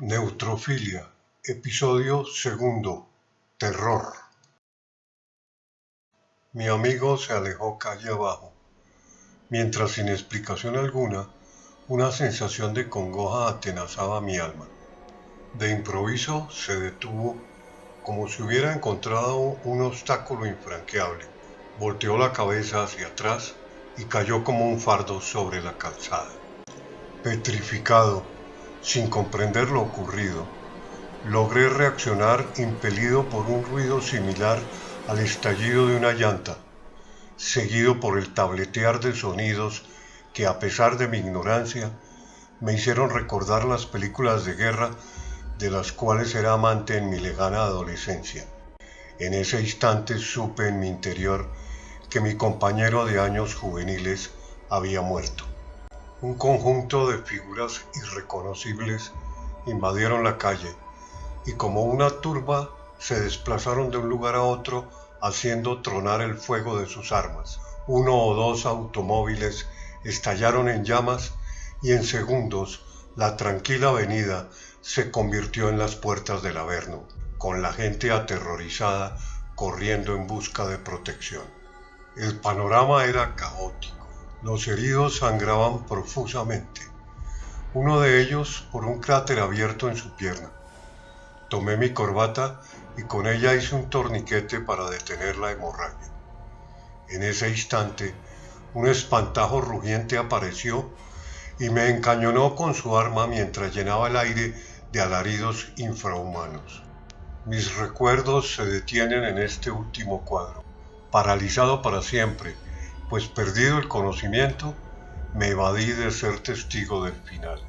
Neutrofilia, episodio segundo, terror. Mi amigo se alejó calle abajo, mientras sin explicación alguna, una sensación de congoja atenazaba mi alma. De improviso se detuvo como si hubiera encontrado un obstáculo infranqueable. Volteó la cabeza hacia atrás y cayó como un fardo sobre la calzada. Petrificado, sin comprender lo ocurrido, logré reaccionar impelido por un ruido similar al estallido de una llanta, seguido por el tabletear de sonidos que a pesar de mi ignorancia me hicieron recordar las películas de guerra de las cuales era amante en mi lejana adolescencia. En ese instante supe en mi interior que mi compañero de años juveniles había muerto. Un conjunto de figuras irreconocibles invadieron la calle y como una turba se desplazaron de un lugar a otro haciendo tronar el fuego de sus armas. Uno o dos automóviles estallaron en llamas y en segundos la tranquila avenida se convirtió en las puertas del Averno, con la gente aterrorizada corriendo en busca de protección. El panorama era caótico. Los heridos sangraban profusamente, uno de ellos por un cráter abierto en su pierna. Tomé mi corbata y con ella hice un torniquete para detener la hemorragia. En ese instante, un espantajo rugiente apareció y me encañonó con su arma mientras llenaba el aire de alaridos infrahumanos. Mis recuerdos se detienen en este último cuadro, paralizado para siempre pues perdido el conocimiento, me evadí de ser testigo del final.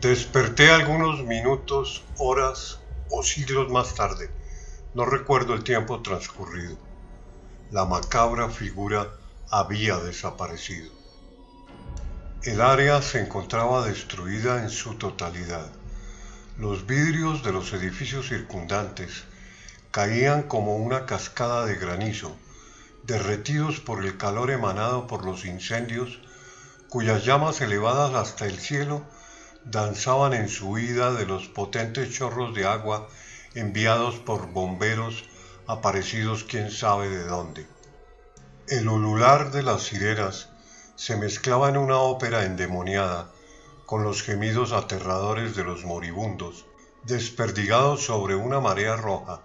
Desperté algunos minutos, horas o siglos más tarde. No recuerdo el tiempo transcurrido. La macabra figura había desaparecido. El área se encontraba destruida en su totalidad. Los vidrios de los edificios circundantes caían como una cascada de granizo derretidos por el calor emanado por los incendios, cuyas llamas elevadas hasta el cielo danzaban en su huida de los potentes chorros de agua enviados por bomberos aparecidos quién sabe de dónde. El ulular de las cireras se mezclaba en una ópera endemoniada con los gemidos aterradores de los moribundos, desperdigados sobre una marea roja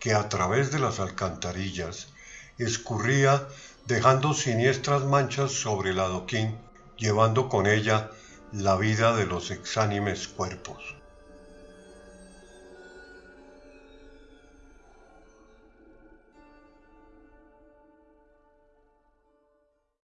que a través de las alcantarillas escurría dejando siniestras manchas sobre el adoquín, llevando con ella la vida de los exánimes cuerpos.